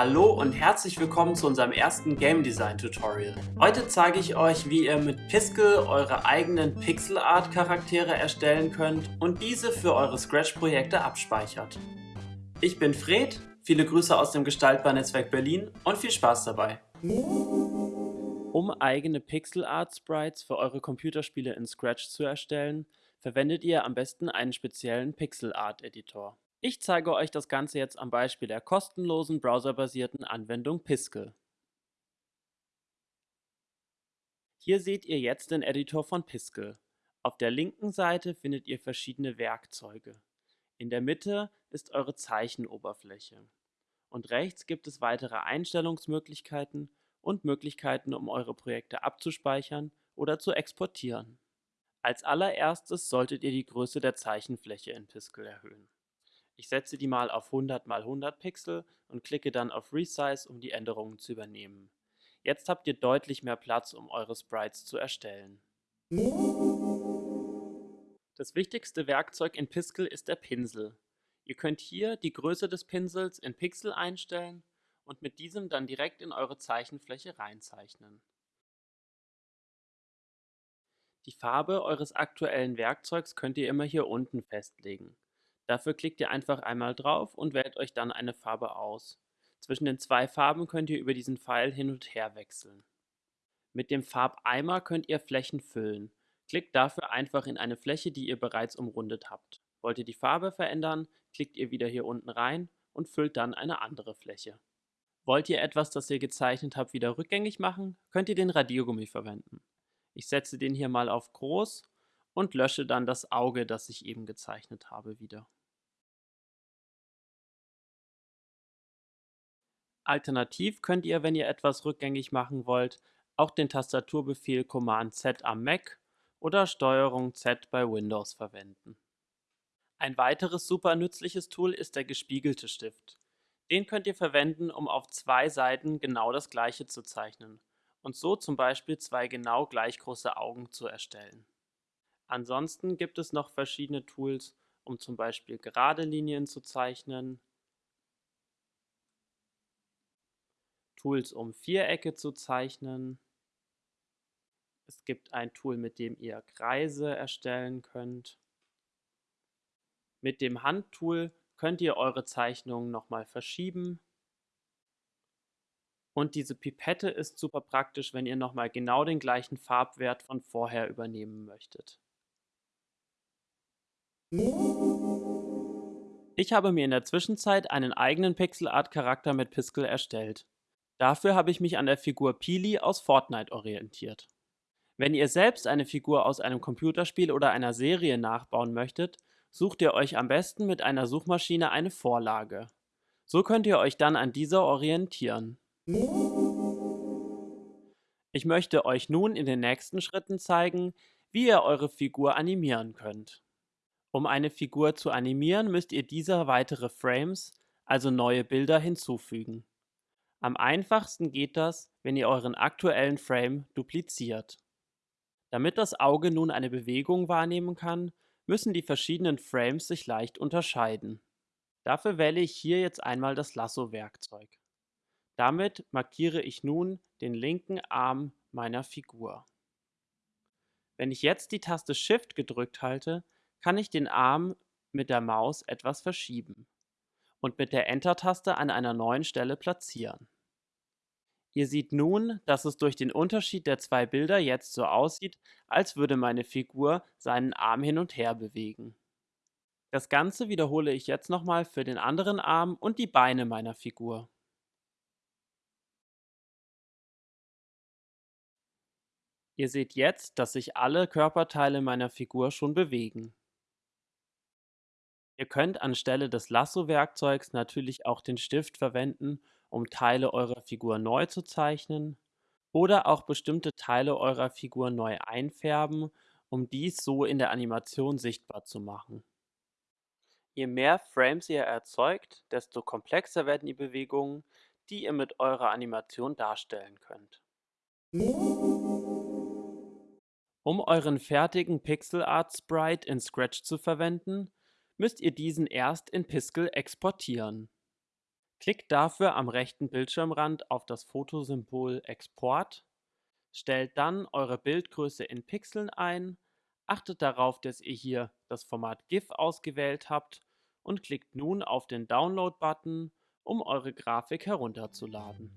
Hallo und herzlich willkommen zu unserem ersten Game Design Tutorial. Heute zeige ich euch, wie ihr mit Piskel eure eigenen Pixel Art Charaktere erstellen könnt und diese für eure Scratch-Projekte abspeichert. Ich bin Fred, viele Grüße aus dem Gestaltbar-Netzwerk Berlin und viel Spaß dabei! Um eigene Pixel Art Sprites für eure Computerspiele in Scratch zu erstellen, verwendet ihr am besten einen speziellen Pixel Art Editor. Ich zeige euch das Ganze jetzt am Beispiel der kostenlosen browserbasierten Anwendung Piskel. Hier seht ihr jetzt den Editor von Piskel. Auf der linken Seite findet ihr verschiedene Werkzeuge. In der Mitte ist eure Zeichenoberfläche. Und rechts gibt es weitere Einstellungsmöglichkeiten und Möglichkeiten, um eure Projekte abzuspeichern oder zu exportieren. Als allererstes solltet ihr die Größe der Zeichenfläche in Piskel erhöhen. Ich setze die mal auf 100 x 100 Pixel und klicke dann auf Resize, um die Änderungen zu übernehmen. Jetzt habt ihr deutlich mehr Platz, um eure Sprites zu erstellen. Das wichtigste Werkzeug in Piskel ist der Pinsel. Ihr könnt hier die Größe des Pinsels in Pixel einstellen und mit diesem dann direkt in eure Zeichenfläche reinzeichnen. Die Farbe eures aktuellen Werkzeugs könnt ihr immer hier unten festlegen. Dafür klickt ihr einfach einmal drauf und wählt euch dann eine Farbe aus. Zwischen den zwei Farben könnt ihr über diesen Pfeil hin und her wechseln. Mit dem Farbeimer könnt ihr Flächen füllen. Klickt dafür einfach in eine Fläche, die ihr bereits umrundet habt. Wollt ihr die Farbe verändern, klickt ihr wieder hier unten rein und füllt dann eine andere Fläche. Wollt ihr etwas, das ihr gezeichnet habt, wieder rückgängig machen, könnt ihr den Radiergummi verwenden. Ich setze den hier mal auf groß und lösche dann das Auge, das ich eben gezeichnet habe, wieder. Alternativ könnt ihr, wenn ihr etwas rückgängig machen wollt, auch den Tastaturbefehl Command Z am Mac oder Steuerung Z bei Windows verwenden. Ein weiteres super nützliches Tool ist der gespiegelte Stift. Den könnt ihr verwenden, um auf zwei Seiten genau das gleiche zu zeichnen und so zum Beispiel zwei genau gleich große Augen zu erstellen. Ansonsten gibt es noch verschiedene Tools, um zum Beispiel gerade Linien zu zeichnen, Tools, um Vierecke zu zeichnen. Es gibt ein Tool, mit dem ihr Kreise erstellen könnt. Mit dem Handtool könnt ihr eure Zeichnungen nochmal verschieben. Und diese Pipette ist super praktisch, wenn ihr nochmal genau den gleichen Farbwert von vorher übernehmen möchtet. Ich habe mir in der Zwischenzeit einen eigenen Pixel-Art-Charakter mit Piskel erstellt. Dafür habe ich mich an der Figur Peely aus Fortnite orientiert. Wenn ihr selbst eine Figur aus einem Computerspiel oder einer Serie nachbauen möchtet, sucht ihr euch am besten mit einer Suchmaschine eine Vorlage. So könnt ihr euch dann an dieser orientieren. Ich möchte euch nun in den nächsten Schritten zeigen, wie ihr eure Figur animieren könnt. Um eine Figur zu animieren, müsst ihr dieser weitere Frames, also neue Bilder, hinzufügen. Am einfachsten geht das, wenn ihr euren aktuellen Frame dupliziert. Damit das Auge nun eine Bewegung wahrnehmen kann, müssen die verschiedenen Frames sich leicht unterscheiden. Dafür wähle ich hier jetzt einmal das Lasso-Werkzeug. Damit markiere ich nun den linken Arm meiner Figur. Wenn ich jetzt die Taste Shift gedrückt halte, kann ich den Arm mit der Maus etwas verschieben und mit der Enter-Taste an einer neuen Stelle platzieren. Ihr seht nun, dass es durch den Unterschied der zwei Bilder jetzt so aussieht, als würde meine Figur seinen Arm hin und her bewegen. Das Ganze wiederhole ich jetzt nochmal für den anderen Arm und die Beine meiner Figur. Ihr seht jetzt, dass sich alle Körperteile meiner Figur schon bewegen. Ihr könnt anstelle des Lasso-Werkzeugs natürlich auch den Stift verwenden, um Teile eurer Figur neu zu zeichnen oder auch bestimmte Teile eurer Figur neu einfärben, um dies so in der Animation sichtbar zu machen. Je mehr Frames ihr erzeugt, desto komplexer werden die Bewegungen, die ihr mit eurer Animation darstellen könnt. Um euren fertigen Pixel Art Sprite in Scratch zu verwenden, müsst ihr diesen erst in Piskel exportieren. Klickt dafür am rechten Bildschirmrand auf das Fotosymbol Export, stellt dann eure Bildgröße in Pixeln ein, achtet darauf, dass ihr hier das Format GIF ausgewählt habt und klickt nun auf den Download-Button, um eure Grafik herunterzuladen.